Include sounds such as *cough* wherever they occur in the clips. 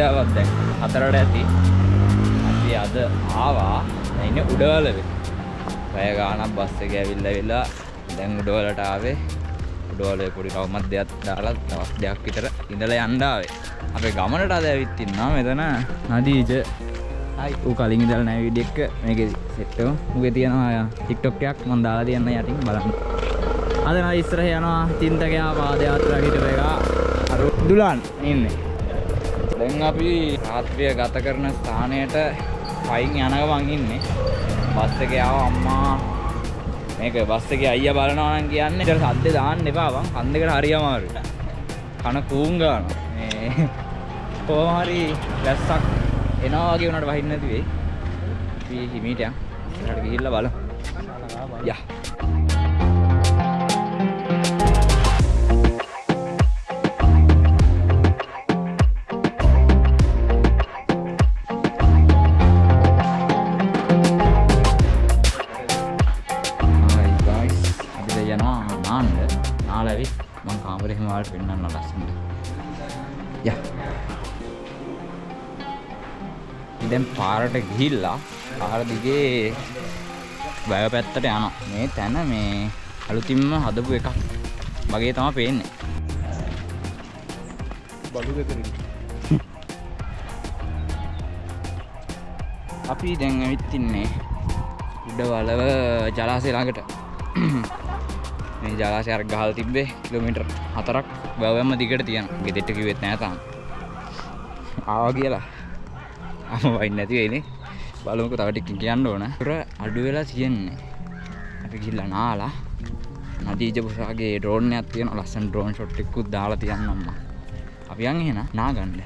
සන්ධ්‍යාවක් දැන් හතරට ඇති. අපි අද ආවා. දැන් ඉන්නේ උඩවලවේ පැය ගාණක් බස් එක ඇවිල්ලා ඇවිල්ලා දැන් උඩවලට ආවේ. උඩවලේ පොඩි රවුමක් දෙයක් දාලා දවස් දෙකක් විතර ඉඳලා යන්න ආවේ. අපේ ගමනට අද ඇවිත් ඉන්නවා මෙතන. නදීජ. හයි. ඌ කලින් ඉඳලා නැහැ වීඩියෝ එක මේකේ සෙට් එක. මුගේ තියෙනවා TikTok එකක්. මම දාලා තියන්න යටින් බලන්න. අද නම් ඉස්සරහ යනවා. චින්තකයා පාදයාත්‍රා හිටපු එක අර දුලාන් ඉන්නේ දැන් අපි රාත්‍රිය ගත කරන ස්ථානයට පයින් යන ගමන් ඉන්නේ. බස් එකේ ආව අම්මා මේක බස් එකේ අයියා බලනවා නම් කියන්නේ ඉතින් සද්දේ දාන්න එපා වන් කන් දෙකට හරි අමාරුයි. කන කූන් ගන්නවා. මේ කොහොම හරි වැස්සක් එනවා වගේ උනට වහින්න නැති වෙයි. අපි හිමීට යන්. ඉස්සරහට ගිහිල්ලා බලමු. යා. පාරට ගිහිල්ලා පාර දිගේ වැය පැත්තට යනවා මේ තැන මේ අලුතින්ම හදපු එකක් වගේ තමයි පේන්නේ බලු ගෙදරින් *laughs* අපි දැන් ඇවිත් ඉන්නේ උඩවලව ජලාශය ළඟට *clears throat* මේ ජලාශය අර ගහලා තිබ්බේ කිලෝමීටර් 4ක් වැවැම්ම දිගට තියෙනවා. ගෙදෙට්ට කිව්වෙත් නෑ තාම. ආවා කියලා. ආම වයින් නැති වෙයිනේ. බලමුකෝ තව ටිකකින් කියන්න ඕන. පුර අඩු වෙලා තියෙන්නේ. අපි ගිහිල්ලා නාලා නදීජ පුසාගේ ඩ්‍රෝන් එකක් තියෙනවා. ලස්සන ඩ්‍රෝන් ෂොට් එකකුත් දාලා තියන්න අම්මා. අපි යන් එහෙනම් නාගන්න.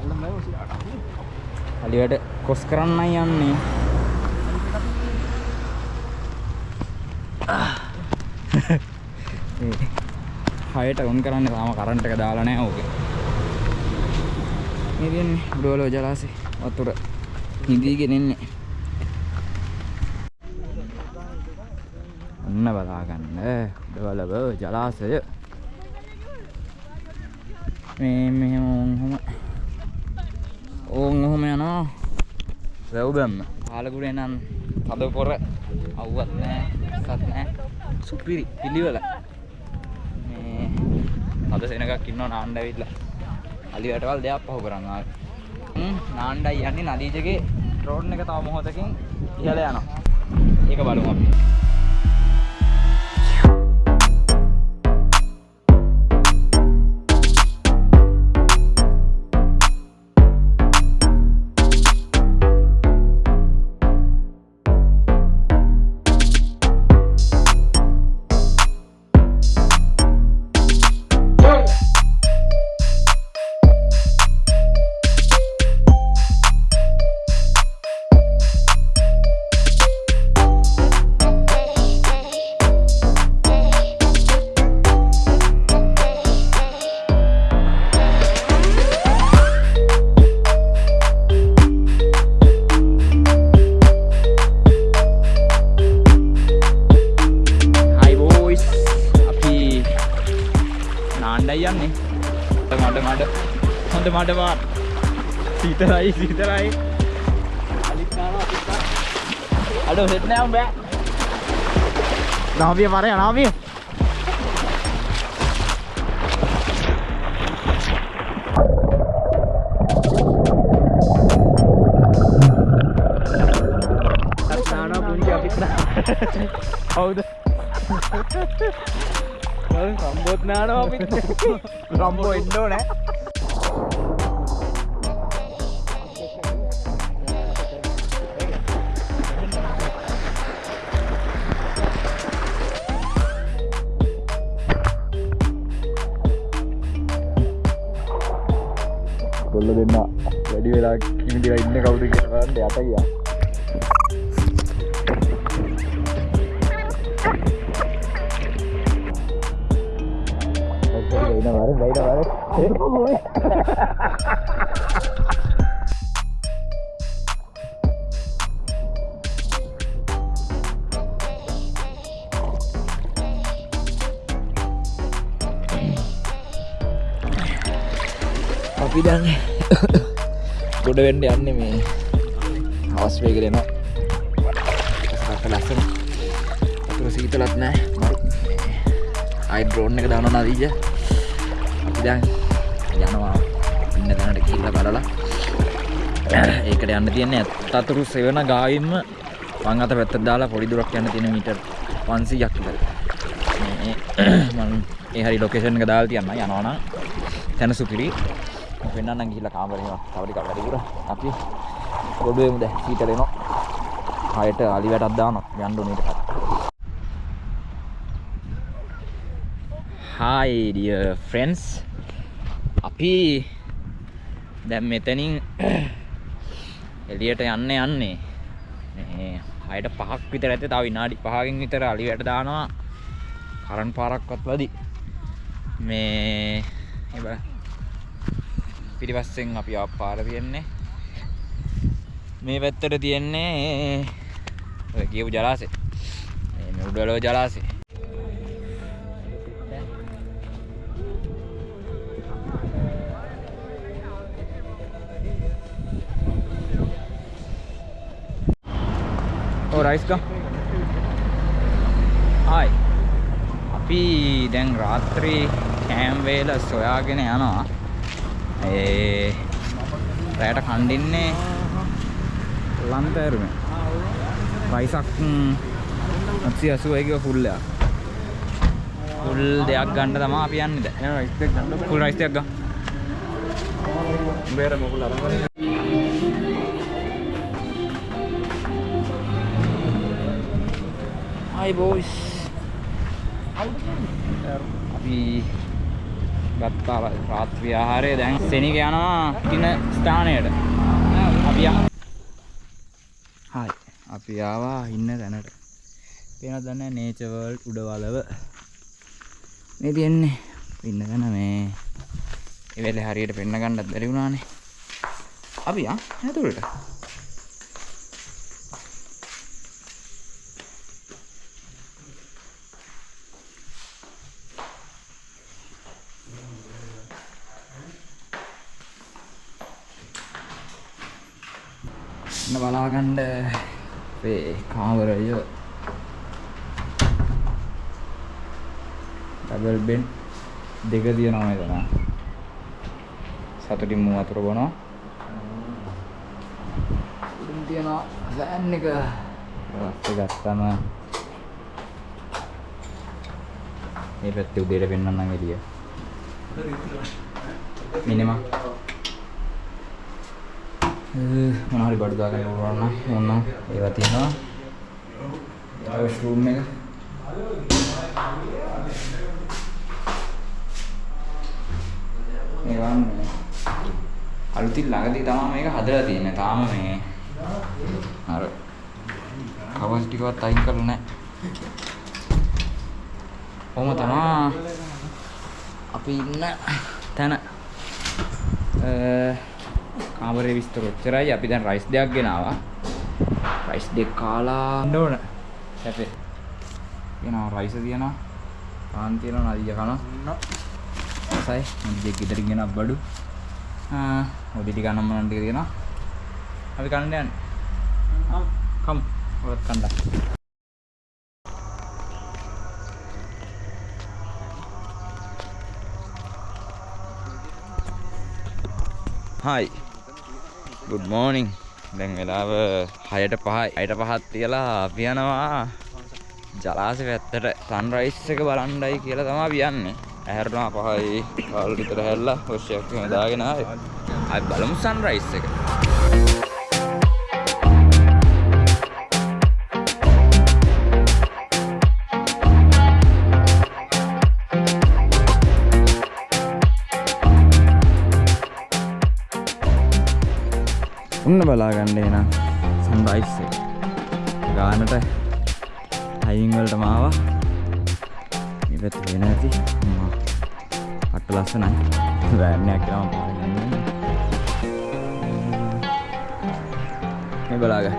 අල්ලම් බෑ ඔසිලාට අලියට කොස් කරන්නයි යන්නේ. *laughs* හයට උන් කරන්න තාම කරන්ට් එක දාලා නැහැ ඕකේ. මේ තියෙන්නේ උඩවල ජලාශේ වතුර නිදීගෙන ඉන්නේ. ඔන්න බලා ගන්න උඩවලව ජලාශය. මේ මෙහෙම ඔහොම ඕන් ඔහොම යනවා වැව් බැම්ම පාලකුරේ නම් තද පොර අව්වත් නෑ සත් නෑ සුපිරි පිළිවෙල මේ තද සෙනගක් ඉන්නවා නාන්න ඇවිල්ලා අලි වැටවල් දෙයක් පහු කරන් ආවේ හ්ම් නාන්නයි යන්නේ නදීජගේ ඩ්‍රෝන් එක තව මොහොතකින් ඉහළ යනවා. ඒක බලමු අපි. සීතරයි සීතරයි අඩ හෙට නෑම් බෑ නාවිය මරය නාවිය. *laughs* නානවා පුංචි අපිත් හවුද? සම්බෝධ නානවා අපිත් රම්බෝ එන්නෝ නෑ දෙන්න වැඩි වෙලා කිමිටිලා ඉන්න කවුද කියලා බලන්න යට ගියා Vậy nè bạn, vậy nè bạn. අපි දැන් ගොඩ වෙන්න යන්නේ මේ හවස් වේගෙට එනවා රට ලස්සන. අතුර සීතලත් නෑ මරු අයි ඩ්‍රෝන් එක දානවා නදීජ අපි දැන් යනවා ඉන්න තැනට ගිහිල්ලා බලලා. ඒකට යන්න තියන්නේ අත්තතුරු සෙවන ගාවින්ම වං අත පැත්තට දාලා පොඩි දුරක් යන්න තියෙන මීටර් 500ක් විතර. මේ මම ඒ හරි ලොකේෂන් එක දාලා තියන්න. යනවා නම් තැන සුපිරි. මම පෙන්නන්නම් ගිහිල්ලා කාමරේ යනවා තව ටිකක් වැඩිපුර අපි ගොඩේමු දැන් සීතල එනවා. ආයෙත් අලි වැටක් දානවා. යන්න ඕනේ ඊට Hi dear friends. අපි දැන් මෙතනින් *clears throat* එළියට යන්න යන්නේ. මේ හයට පහක් විතර ඇත තව විනාඩි පහකින් විතර අලියට දානවා. කරන් පාරක්වත් වදි මේ එබ පිටිපස්සෙන් අපි පාර තියෙන්නේ. මේ පැත්තට තියෙන්නේ ඔය කියපු ජලාශය. මේ උඩලෝ ජලාශය. ඕ රයිස් ගම්. ආයි. අපි දැන් රාත්‍රී කෑම් වේල සොයාගෙන යනවා. ඒ රෑට කණ්ඩින්නේ ලන්තෑරුම පයිසක් අත්සි අසුවයික ෆුල්ලයක් ෆුල් දෙයක් ගන්න තමා අපි යන්නද ෆුල් රයිස්තයක් ගම් බේර මොකුල අරගෙන Hi boys. අපි ගත්තා රාත්‍රී ආහාරය දැන් සෙනික යනවා කින ස්ථානයට. අපි යමු. හායි. අපි ආවා ඉන්න තැනට. පේනවද දන්නේ නේචර් වර්ල්ඩ් උඩවලව. මේ තියන්නේ ඉන්න තැන මේ ඒ වෙලේ හරියට පෙන්න ගන්නත් බැරි වුණානේ. අපි ආ ඇතුළට. බලාගන්න අපේ කාමරය. ඩබල් බෙන් දෙක තියෙනවා මෙතන සතුටින් මු වතුර බොනවා. උඩින් තියෙනවා ෆෑන් එක. රස්සේ ගත්තම මේ පැත්තේ උදේට පෙන්වන්නම් එළිය. මිනිමා මොන හරි බඩු දාගන්න ඕන නම් ඕන ඒවා තියෙනවා. ඊළඟ රූම් එක. ඒවා මේ අලුතින් ළඟදී තමයි මේක හදලා තියෙන්නේ. තාම මේ අර කවස් ටිකවත් අයින් කරලා නැහැ. කොහොම තමයි අපි ඉන්න තැන. අ කාමරේ විස්තර ඔච්චරයි. අපි දැන් රයිස් දෙකක් ගෙනාවා. රයිස් දෙක කාලා ඕන. සැපේ. ගෙනාවා රයිස් තියෙනවා. පාන් තියෙනවා නදිය කනවා. සයි නදිය ගෙදරින් ගෙනත් බඩු. ආ ඔඩි ටික නම් මනන් ටික තියෙනවා අපි කන්න යන්නේ. කම්. ඔයත් කන්න. හයි ගුඩ් මෝනිින් දැන් වෙලාව හයට පහයි අයට පහත් තියලා අපි යනවා. ජලාස පැත්තට සන්රයිස් එක බලන්ඩයි කියලා තමා පියන්නේ ඇහැරනා පහයි. කාල් විතර හැල්ලා හොෂයක් දාගෙන අයි බලමු සන්රයිස් එක. උන්න බලාගන්න එන සන්රයිස් එක. ගානට හයින් වලට මාවා මේ පැත්තේ වෙන ඇති. අම්මා පට්ට ලස්සනයි. වෑන් එකක් ගාම පාරෙන් යන්නේ. මේ බලාගන්න.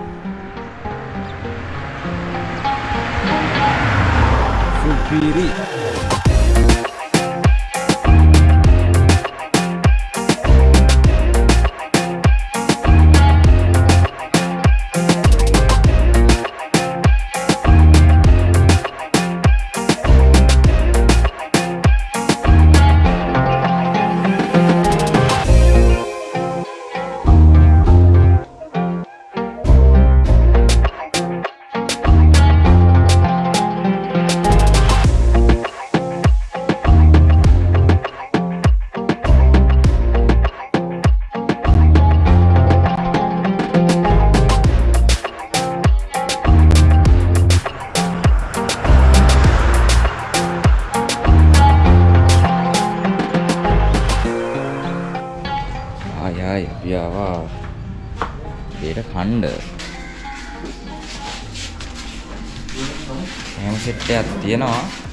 සුපිරි.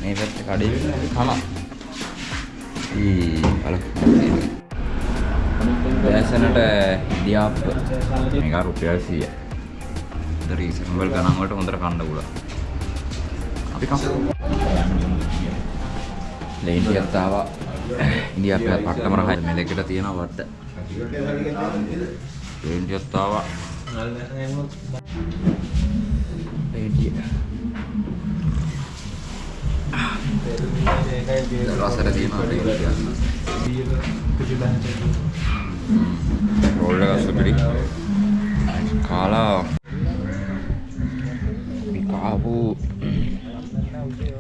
මේ පැත්තේ කඩේ කන ඊ බලන්න දැසනට ඉදියාප්ප. මේක රුපියල් 100 ද රීසනබල් ගණන් වලට හොඳට කන්න පුළුවන්. අපි කමු. ලේන් ටිකක් ආවා. ඉන්දියාප්පේ පට්ටම රහයි. මේ දෙකට තියෙනවා වට්ට ලේන් ටිකක් ආවා. ලේන් ටික රසට තියෙනවා ලේන් ටික රෝල් එක සුපිරි කාලා අපි කාපු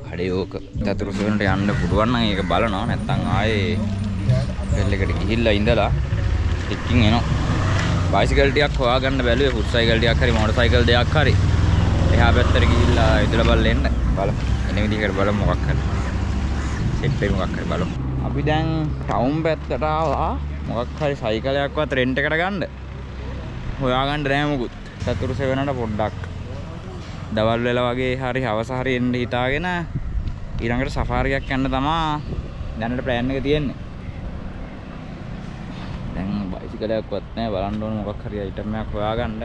කඩේ ඕක චතුරු සෙවනට යන්න පුළුවන් නම් ඒක බලනවා නැත්නම් ආයේ බෙල් එකට ගිහිල්ලා ඉඳලා ටිකින් එනවා බයිසිකල් ටිකක් හොයාගන්න බැලුවේ ෆුට් සයිකල් ටිකක් හරි මෝටර් සයිකල් දෙකක් හරි එහා පැත්තට ගිහිල්ලා ඉදලා බලලා එන්න බලමු. එන විදිහකට බලමු මොකක් හරි. සෙට් එක මොකක් හරි බලමු. අපි දැන් ටවුන් පැත්තට ආවා. මොකක් හරි සයිකලයක්වත් රෙන්ට් එකට ගන්න. හොයාගන්න නෑ මුකුත්. චතුරු සෙවනට පොඩ්ඩක්. දවල් වෙලා වගේ හරි හවස හරි එන්න හිතාගෙන ඊළඟට සෆාරියක් යන්න තමා දැනට ප්ලෑන් එක තියෙන්නේ. දැන් බයිසිකලයක්වත් නෑ. බලන්න ඕන මොකක් හරි අයිටම් එකක් හොයාගන්න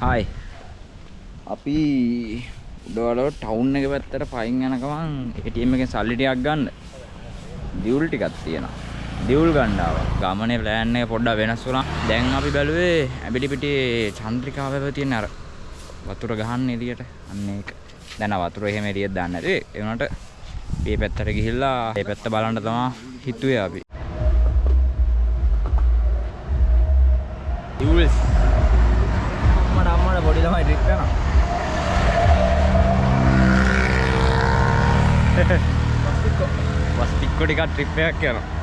හායි අපි උඩවල ටවුන් එක පැත්තට පයින් යන ගමන් ATM එකෙන් සල්ලි ටිකක් ගන්න. දියුල් ටිකක් තියෙනවා. දියුල් ගන්න ආවා. ගමනේ ප්ලෑන් එක පොඩ්ඩක් වෙනස් වුණා. දැන් අපි බැලුවේ ඇඹිලි පිටියේ චන්ද්‍රිකා වැව තියෙන අර වතුර ගහන්න එළියට. අන්න ඒක. දැන් ආ වතුර එහෙම එළියට දාන්න. නැති ඒ වුණාට මේ පැත්තට ගිහිල්ලා මේ පැත්ත බලන්න තමයි හිතුවේ අපි. යනවා *laughs* වස්තික්කො ටිකක් ට්‍රිප් එකක් යනවා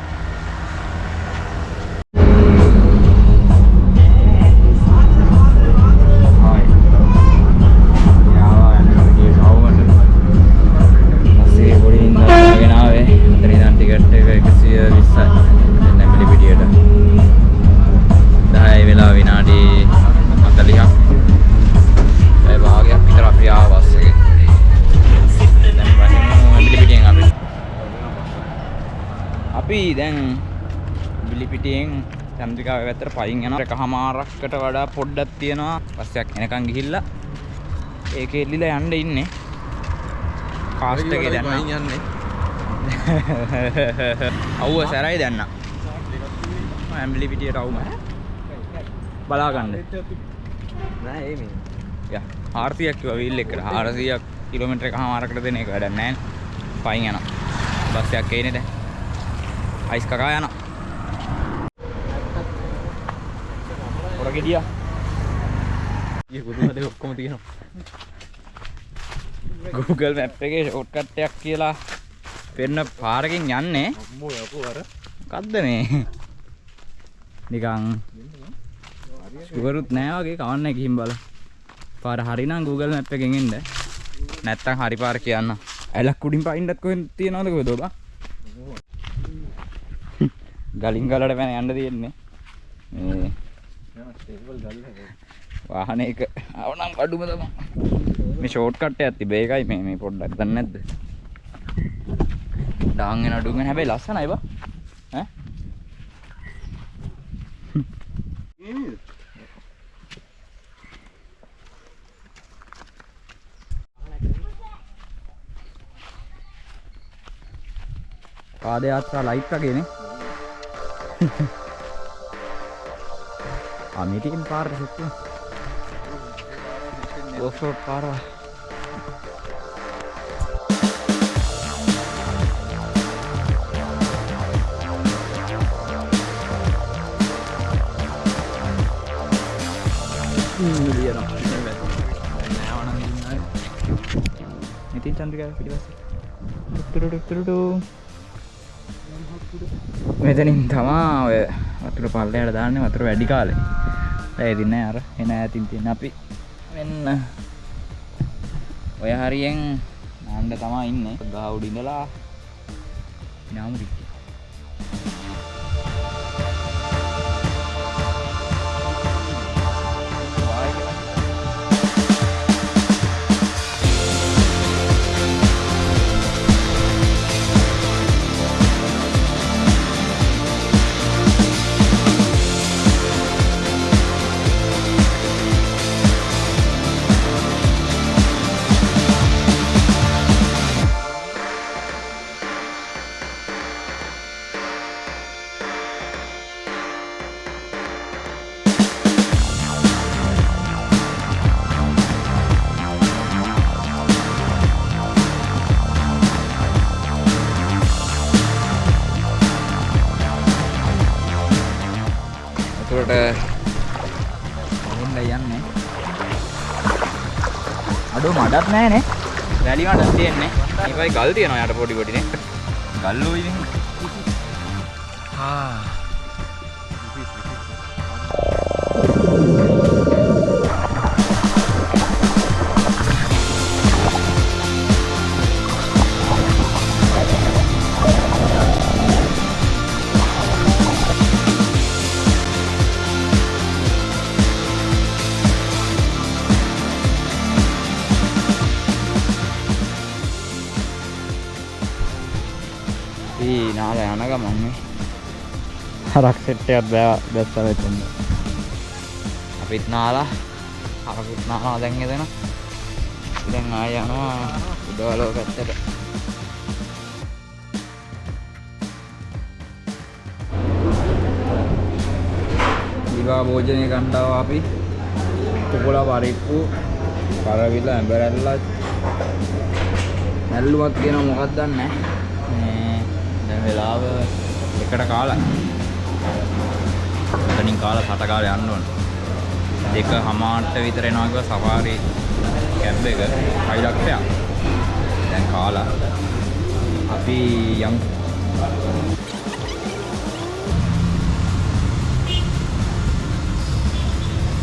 චන්ද්‍රිකාව පැත්තට පයින් යනවා. එකහමාරක්කට වඩා පොඩ්ඩක් තියෙනවා. පස්සයක් එනකන් ගිහිල්ලා ඒකේ එල්ලිලා යන්න ඉන්නේ. කාස්ට් එකේ දැන් යන්නේ. *laughs* අවුව සැරයි දැන්න. ඇම්බිලි පිටියට අවුම. බලා ගන්න නෑ ඒ මේ. ය ආර්තියක් කිව විල් එකට හාරසියක් කිලෝමිටර එක හමාරකට දෙන එක වැඩ නෑන් පයින් යන බස්සයක් ඒනෙද අයිස් කකා යන ගෙඩිය ඒ පුදුමද ඔක්කොම තියෙනවා. Google මැප් එකේ ෂෝට්කට්ටයක් කියලා පෙන්න පාරකින් යන්නේ. අම්මෝ යකෝ අර. මොකද්ද මේ? නිකන් ෂුවරුත් නෑ වගේ කවන්න ගිහින් බල. පාර හරිනම් Google මැප් එකෙන් එන්න. නැත්තම් හරි පාර කියන්න. ඇලක් උඩින් පයින්නත් කොහෙන් තියනවද කොහෙද ඔබ? ගලින් ගලට පැන යන්න තියෙන්නේ. මේ ටේබල් ගල්ලා වාහනයක අවනම් අඩුම තමා මේ ෂෝට් කට්ට ඇති බේකයි මේ මේ පොඩ්ඩක් දන්නේ නැද්ද? ඩාංගෙන අඩුගෙන හැබැයි ලස්සනයි බා. ඈ? පාද යාත්‍රා ලයිට් වගේනේ ආ මේකෙන් පාර සෙට් ඔෆ් රෝඩ් පාර ඉතින් චන්ද්‍රිකා පිටිපස්සේ ටුටු ටුටු ටු මෙතනින් තමා ඔය වතුර පල්ලයට දාන්නේ වතුර වැඩි කාලේ ඇදින්න අර එන ඇතින් තියෙන අපි මෙන්න ඔය හරියෙන් යන්න තමයි ඉන්නේ ගහ උඩ ඉඳලා නාම රික්කේ එන්න යන්නේ. අඩෝ මඩක් නෑනේ වැලි මඩක් තියෙන්නේ. ඒකයි ගල් තියෙනවා යට පොඩි පොඩිනේ. ගල්ලෝ ඉතින් ආ හරක් සෙට් එකක් බෑ දැස්ස වෙතෙන්න අපිත් නාලා. හරකුත් නාලා දැන් එදෙන දැන් ආය යනවා උඩවලෝ පැත්තට දිවා භෝජනය කණ්ඩාව අපි. කුකුල පරිප්පු කරවිල ඇඹරැල්ලත්. නැල්ලුවක් කියන මොකක් දන්නේ? මේ දැන් වෙලාව එකට කාලා එතනින් කාලා සට කාලා යන්න ඕන. දෙක හමාරට විතර එනවා කිව්වා සෆාරි කැබ් එක. 6 ලක්ෂයක් දැන් කාලා. අපි යම්.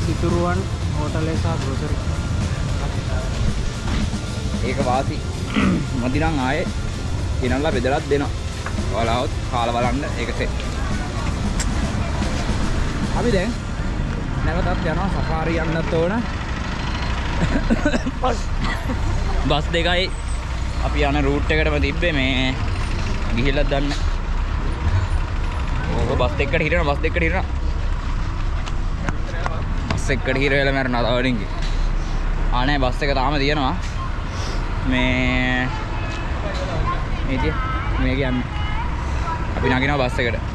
සිතුරුවන් හෝටලේ සහ ග්‍රොසරි. ඒක වාසි. *clears throat* මදිනම් ආයේ. ගෙනල්ලා බෙදලත් දෙනවා. ඔයාලවත් කාලා බලන්න. ඒක සෙට් අපි දැන් නැවතත් යනවා සෆාරි යන්නත් ඕන. බස් දෙකයි අපි යන රූට් එකටම තිබ්බේ මේ ගිහිල්ලත් දන්න. ඕක බස් එක්කට හිරෙන බස් දෙකට හිරෙන. බස් එක්කට හිර වෙලා මැරෙනවා තව ඩිංගි ආනේ බස් එක තාම තියෙනවා. මේ මේතිය මේක යන්න අපි නගිනවා බස් එකට.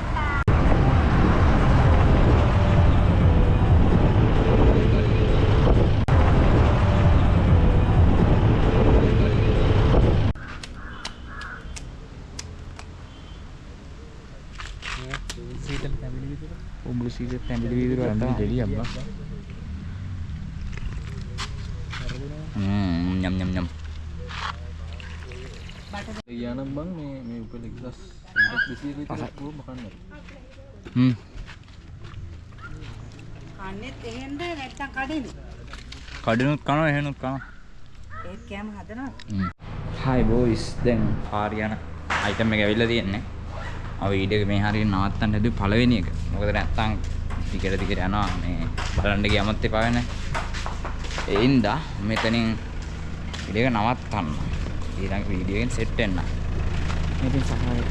සීටල් පැමිලි විතර උඹු සීද පැමිලි විදිහට වටා දෙලි අම්මා ම්ම් යම් යම් යම් යනම් බං මේ මේ උපල එක්දස් දෙසිය විතර පුව මකන්න හ්ම්. කන්නෙත් එහෙන්ද නැත්තම් කඩේද? කඩිනුත් කනවා එහෙනුත් කනවා. ඒත් කෑම හදනවා. හයි බෝයිස් දැන් පාරියන අයිටම් එක ඇවිල්ලා තියෙන්නේ අව වීඩියෝ එක මේ හරියට නවත්තන්න හැදුවේ පළවෙනි එක. මොකද නැත්තම් ටිකට ටිකට යනවා. මේ බලන්න ගියමත් එපා වෙන. ඒ හින්දා මෙතනින් වීඩියෝ එක නවත්තන්න. ඊළඟ වීඩියෝ එකෙන් සෙට් වෙන්න. ඉතින් සෆාරි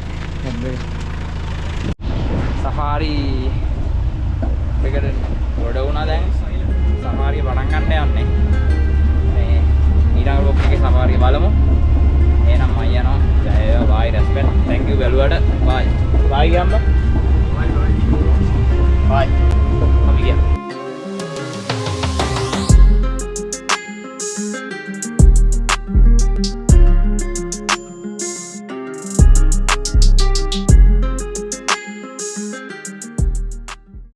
සෆාරි එකට ගොඩ වුණා දැන්. සෆාරිය පටන් ගන්න යන්නේ. මේ ඊළඟ බ්ලොග් එකේ සෆාරිය බලමු එහෙනම් මම යනවා. ජය වේවා. bye respect. thank you බැලුවට. bye. bye ගියම්ම. bye bye. bye. අපි ගියා.